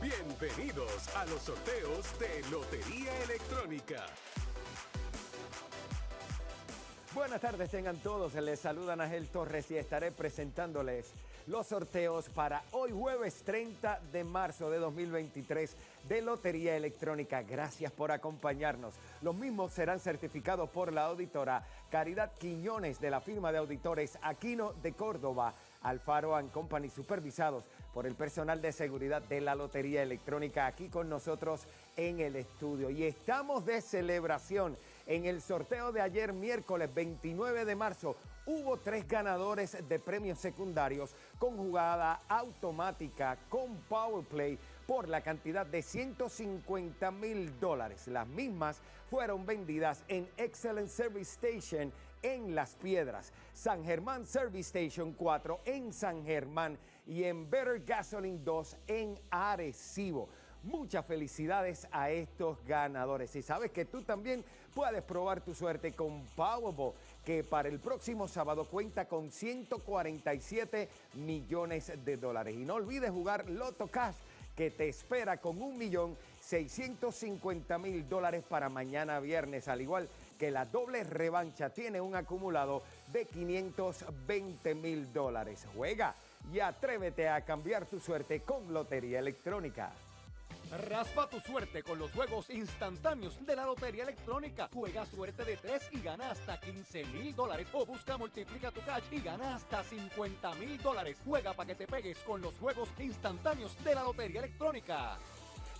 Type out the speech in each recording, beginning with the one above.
Bienvenidos a los sorteos de Lotería Electrónica. Buenas tardes, tengan todos. Les saludan Ángel Torres y estaré presentándoles los sorteos para hoy jueves 30 de marzo de 2023 de Lotería Electrónica. Gracias por acompañarnos. Los mismos serán certificados por la auditora Caridad Quiñones de la firma de auditores Aquino de Córdoba, Alfaro and Company, supervisados por el personal de seguridad de la Lotería Electrónica aquí con nosotros en el estudio. Y estamos de celebración en el sorteo de ayer miércoles 29 de marzo hubo tres ganadores de premios secundarios con jugada automática con PowerPlay por la cantidad de 150 mil dólares. Las mismas fueron vendidas en Excellent Service Station en Las Piedras, San Germán Service Station 4 en San Germán y en Better Gasoline 2 en Arecibo. Muchas felicidades a estos ganadores. Y sabes que tú también puedes probar tu suerte con Powerball, que para el próximo sábado cuenta con 147 millones de dólares. Y no olvides jugar Loto Cash, que te espera con un millón 650 mil dólares para mañana viernes, al igual que la doble revancha tiene un acumulado de 520 mil dólares. Juega y atrévete a cambiar tu suerte con Lotería Electrónica. Raspa tu suerte con los juegos instantáneos de la Lotería Electrónica. Juega suerte de 3 y gana hasta 15 mil dólares. O busca multiplica tu cash y gana hasta 50 mil dólares. Juega para que te pegues con los juegos instantáneos de la Lotería Electrónica.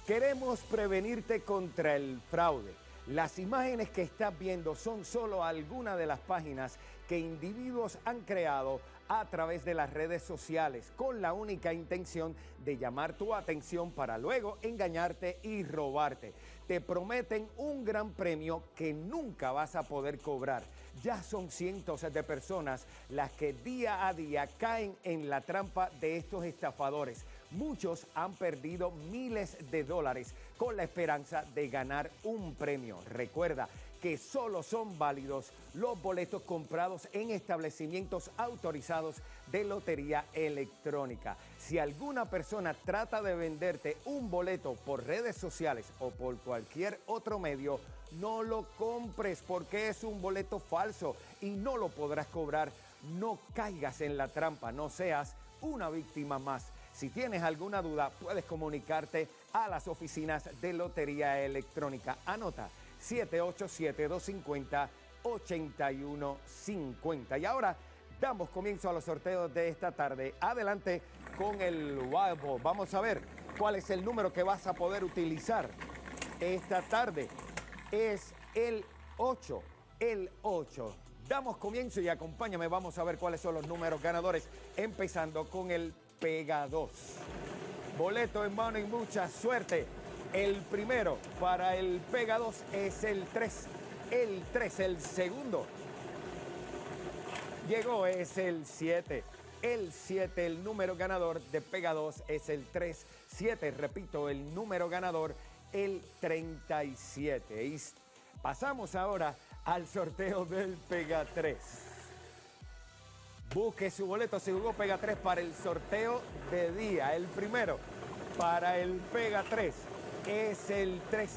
Queremos prevenirte contra el fraude. Las imágenes que estás viendo son solo algunas de las páginas que individuos han creado a través de las redes sociales con la única intención de llamar tu atención para luego engañarte y robarte. Te prometen un gran premio que nunca vas a poder cobrar. Ya son cientos de personas las que día a día caen en la trampa de estos estafadores. Muchos han perdido miles de dólares con la esperanza de ganar un premio. Recuerda, que solo son válidos los boletos comprados en establecimientos autorizados de lotería electrónica. Si alguna persona trata de venderte un boleto por redes sociales o por cualquier otro medio, no lo compres porque es un boleto falso y no lo podrás cobrar. No caigas en la trampa, no seas una víctima más. Si tienes alguna duda, puedes comunicarte a las oficinas de Lotería Electrónica. Anota 787-250-8150. Y ahora damos comienzo a los sorteos de esta tarde. Adelante con el Wild. Vamos a ver cuál es el número que vas a poder utilizar esta tarde. Es el 8, el 8. Damos comienzo y acompáñame, vamos a ver cuáles son los números ganadores, empezando con el Pega 2. Boleto en mano y mucha suerte. El primero para el Pega 2 es el 3. El 3, el segundo. Llegó, es el 7. El 7, el número ganador de Pega 2 es el 3. 7, repito, el número ganador, el 37. Y pasamos ahora al sorteo del Pega 3. Busque su boleto, se jugó Pega 3 para el sorteo de día. El primero para el Pega 3 es el 3.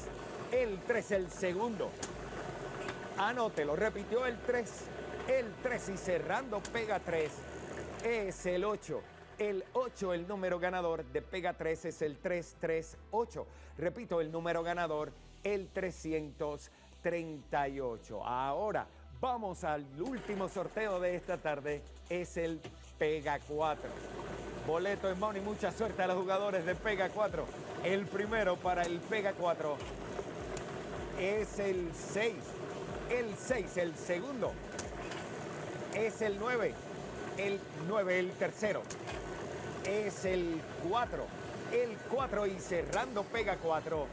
El 3, el segundo. Anótelo, repitió el 3. El 3 y cerrando Pega 3 es el 8. El 8, el número ganador de Pega 3 es el 338. Repito, el número ganador, el 338. Ahora vamos al último sorteo de esta tarde, es el Pega 4. Boleto en mano y mucha suerte a los jugadores de Pega 4. El primero para el Pega 4 es el 6. El 6, el segundo. Es el 9. El 9, el tercero. Es el 4. El 4 y cerrando Pega 4.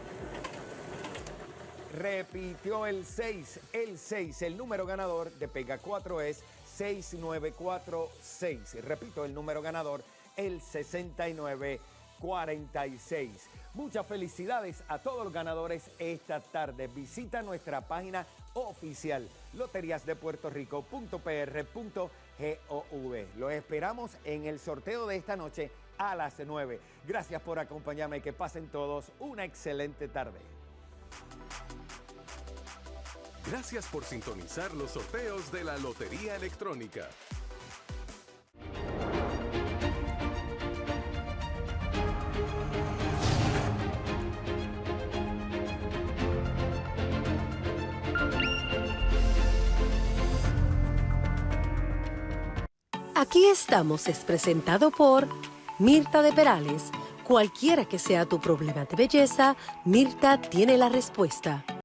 Repitió el 6. El 6, el número ganador de Pega 4 es 6946. Repito, el número ganador, el 6946. Muchas felicidades a todos los ganadores esta tarde. Visita nuestra página oficial loteriasdepuertorico.pr.gov. Los esperamos en el sorteo de esta noche a las 9. Gracias por acompañarme y que pasen todos una excelente tarde. Gracias por sintonizar los sorteos de la Lotería Electrónica. Aquí estamos es presentado por Mirta de Perales. Cualquiera que sea tu problema de belleza, Mirta tiene la respuesta.